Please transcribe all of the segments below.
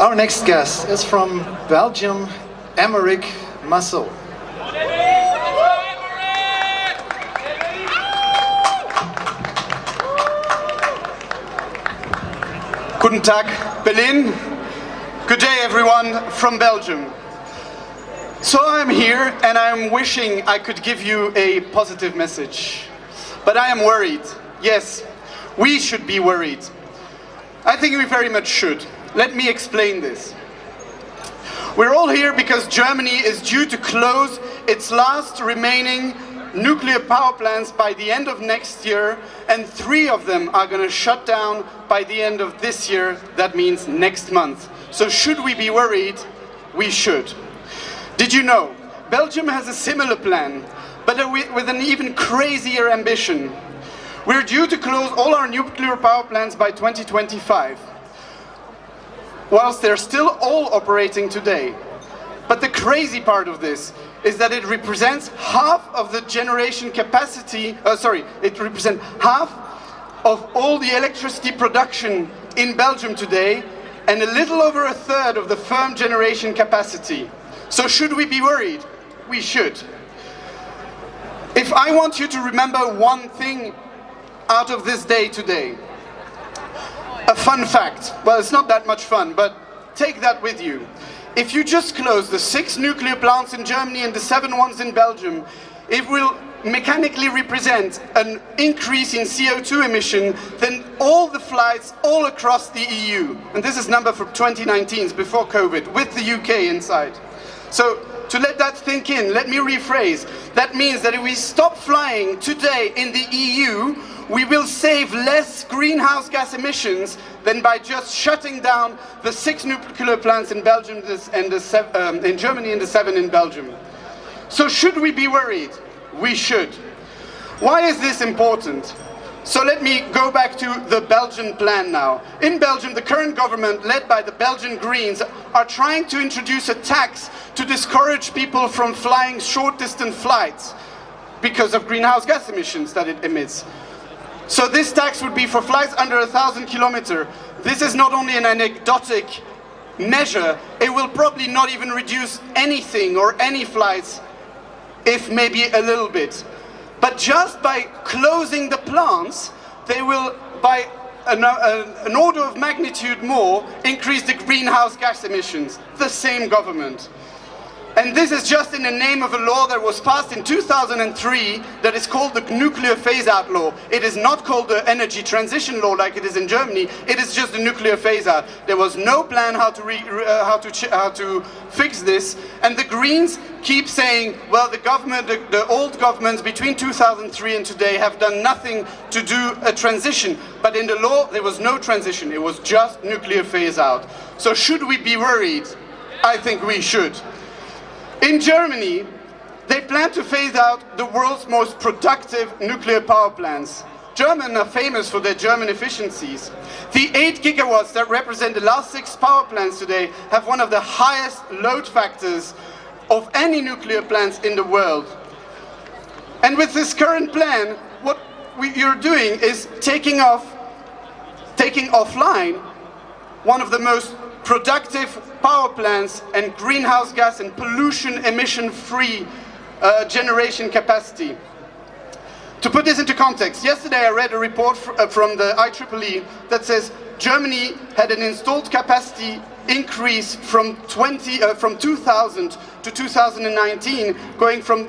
Our next guest is from Belgium, Emeric Massot. Guten Tag, Berlin. Good day, everyone from Belgium. So I'm here and I'm wishing I could give you a positive message. But I am worried. Yes, we should be worried. I think we very much should. Let me explain this. We're all here because Germany is due to close its last remaining nuclear power plants by the end of next year and three of them are going to shut down by the end of this year, that means next month. So should we be worried? We should. Did you know? Belgium has a similar plan, but with an even crazier ambition. We're due to close all our nuclear power plants by 2025 whilst they're still all operating today. But the crazy part of this is that it represents half of the generation capacity, uh, sorry, it represents half of all the electricity production in Belgium today and a little over a third of the firm generation capacity. So should we be worried? We should. If I want you to remember one thing out of this day today, a fun fact. Well, it's not that much fun, but take that with you. If you just close the six nuclear plants in Germany and the seven ones in Belgium, it will mechanically represent an increase in CO2 emission than all the flights all across the EU. And this is number for 2019, before COVID, with the UK inside. So to let that sink in, let me rephrase. That means that if we stop flying today in the EU, we will save less greenhouse gas emissions than by just shutting down the six nuclear plants in Belgium and the, um, in Germany and the seven in Belgium. So should we be worried? We should. Why is this important? So let me go back to the Belgian plan now. In Belgium, the current government, led by the Belgian Greens, are trying to introduce a tax to discourage people from flying short-distance flights because of greenhouse gas emissions that it emits. So this tax would be for flights under a thousand kilometers. This is not only an anecdotic measure, it will probably not even reduce anything or any flights, if maybe a little bit. But just by closing the plants, they will, by an, uh, an order of magnitude more, increase the greenhouse gas emissions. The same government. And this is just in the name of a law that was passed in 2003 that is called the Nuclear Phase-Out Law. It is not called the Energy Transition Law like it is in Germany. It is just the Nuclear Phase-Out. There was no plan how to, uh, how, to how to fix this. And the Greens keep saying, well, the government, the, the old governments between 2003 and today have done nothing to do a transition. But in the law, there was no transition. It was just nuclear phase-out. So should we be worried? I think we should. In Germany, they plan to phase out the world's most productive nuclear power plants. Germans are famous for their German efficiencies. The 8 gigawatts that represent the last six power plants today have one of the highest load factors of any nuclear plants in the world. And with this current plan, what we, you're doing is taking off, taking offline one of the most productive power plants and greenhouse gas and pollution emission free uh, generation capacity. To put this into context, yesterday I read a report uh, from the IEEE that says Germany had an installed capacity increase from 20 uh, from 2000 to 2019 going from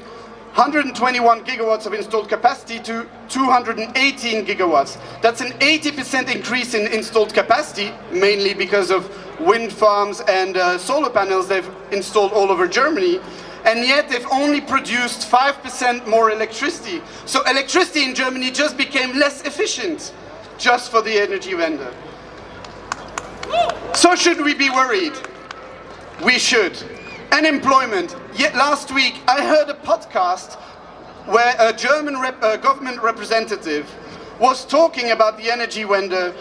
121 gigawatts of installed capacity to 218 gigawatts. That's an 80% increase in installed capacity, mainly because of wind farms and uh, solar panels they've installed all over Germany. And yet they've only produced 5% more electricity. So electricity in Germany just became less efficient, just for the Energiewende. So should we be worried? We should. Unemployment. Yet last week I heard a podcast where a German rep, uh, government representative was talking about the Energiewende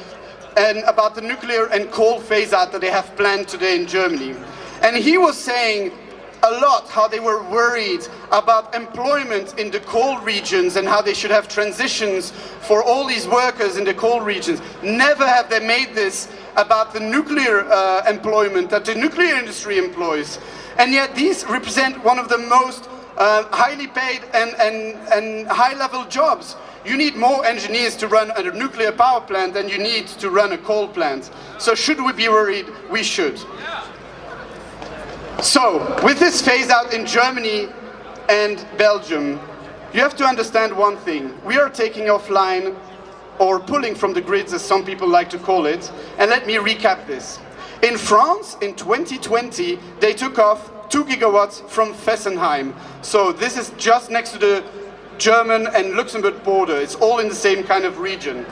and about the nuclear and coal phase out that they have planned today in Germany. And he was saying a lot how they were worried about employment in the coal regions and how they should have transitions for all these workers in the coal regions. Never have they made this about the nuclear uh, employment that the nuclear industry employs. And yet these represent one of the most uh, highly paid and, and, and high-level jobs. You need more engineers to run a nuclear power plant than you need to run a coal plant. So should we be worried? We should. So, with this phase out in Germany and Belgium, you have to understand one thing. We are taking offline or pulling from the grids as some people like to call it. And let me recap this. In France, in 2020, they took off 2 gigawatts from Fessenheim. So this is just next to the German and Luxembourg border. It's all in the same kind of region.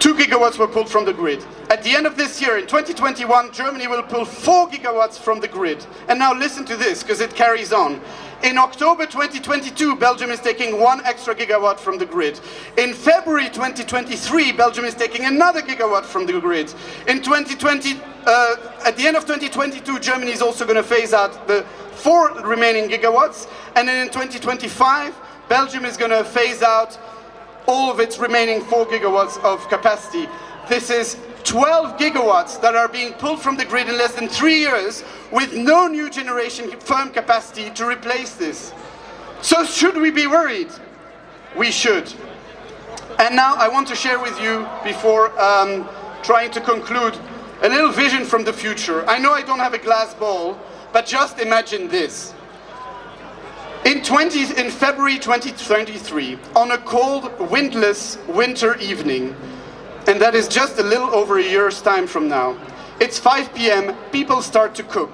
2 gigawatts were pulled from the grid. At the end of this year, in 2021, Germany will pull 4 gigawatts from the grid. And now listen to this, because it carries on. In October 2022, Belgium is taking one extra gigawatt from the grid. In February 2023, Belgium is taking another gigawatt from the grid. In 2020, uh, at the end of 2022, Germany is also going to phase out the four remaining gigawatts. And then in 2025, Belgium is going to phase out all of its remaining 4 gigawatts of capacity. This is 12 gigawatts that are being pulled from the grid in less than three years with no new generation firm capacity to replace this. So should we be worried? We should. And now I want to share with you, before um, trying to conclude, a little vision from the future. I know I don't have a glass ball, but just imagine this. In, 20, in February 2023, on a cold, windless winter evening, and that is just a little over a year's time from now, it's 5 p.m., people start to cook.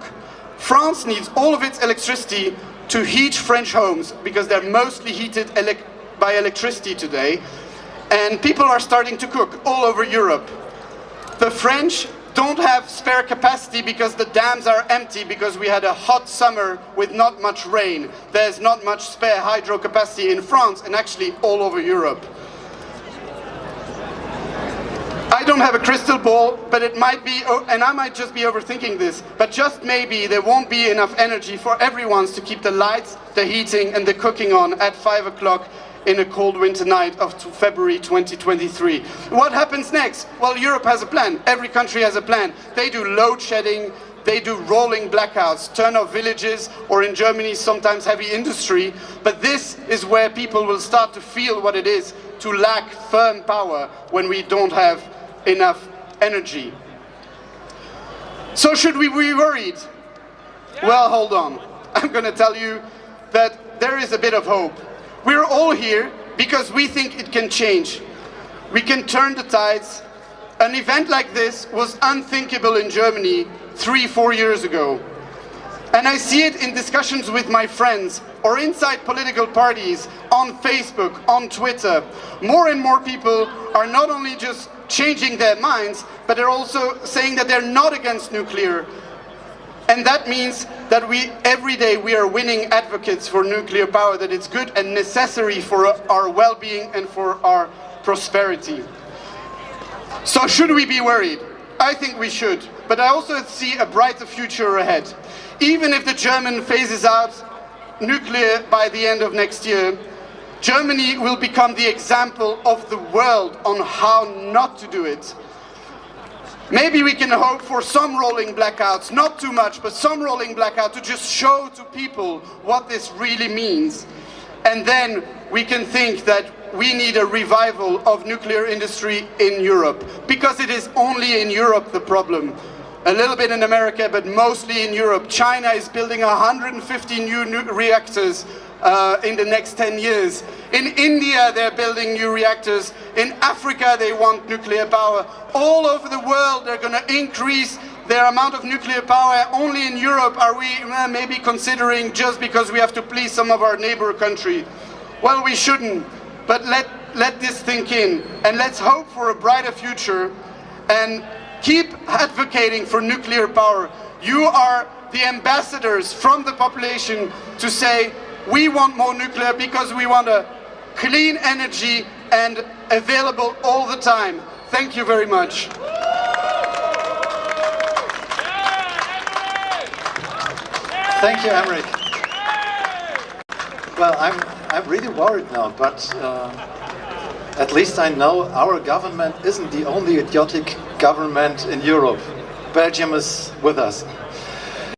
France needs all of its electricity to heat French homes because they're mostly heated ele by electricity today, and people are starting to cook all over Europe. The French don't have spare capacity because the dams are empty because we had a hot summer with not much rain. There's not much spare hydro capacity in France and actually all over Europe. I don't have a crystal ball, but it might be, oh, and I might just be overthinking this, but just maybe there won't be enough energy for everyone to keep the lights, the heating and the cooking on at 5 o'clock in a cold winter night of February 2023. What happens next? Well, Europe has a plan. Every country has a plan. They do load shedding, they do rolling blackouts, turn off villages, or in Germany sometimes heavy industry. But this is where people will start to feel what it is to lack firm power when we don't have enough energy. So should we be worried? Well, hold on. I'm going to tell you that there is a bit of hope. We're all here because we think it can change. We can turn the tides. An event like this was unthinkable in Germany three, four years ago. And I see it in discussions with my friends or inside political parties, on Facebook, on Twitter. More and more people are not only just changing their minds, but they're also saying that they're not against nuclear, and that means that we, every day we are winning advocates for nuclear power, that it's good and necessary for our well-being and for our prosperity. So should we be worried? I think we should, but I also see a brighter future ahead. Even if the German phases out nuclear by the end of next year, Germany will become the example of the world on how not to do it. Maybe we can hope for some rolling blackouts, not too much, but some rolling blackout to just show to people what this really means. And then we can think that we need a revival of nuclear industry in Europe, because it is only in Europe the problem. A little bit in America, but mostly in Europe. China is building 150 new reactors uh, in the next 10 years. In India, they're building new reactors. In Africa, they want nuclear power. All over the world, they're going to increase their amount of nuclear power. Only in Europe are we uh, maybe considering just because we have to please some of our neighbor country. Well, we shouldn't. But let, let this think in. And let's hope for a brighter future. And keep advocating for nuclear power. You are the ambassadors from the population to say, we want more nuclear because we want a clean energy and available all the time. Thank you very much. Thank you, Emeric. Well, I'm, I'm really worried now, but uh, at least I know our government isn't the only idiotic government in Europe. Belgium is with us.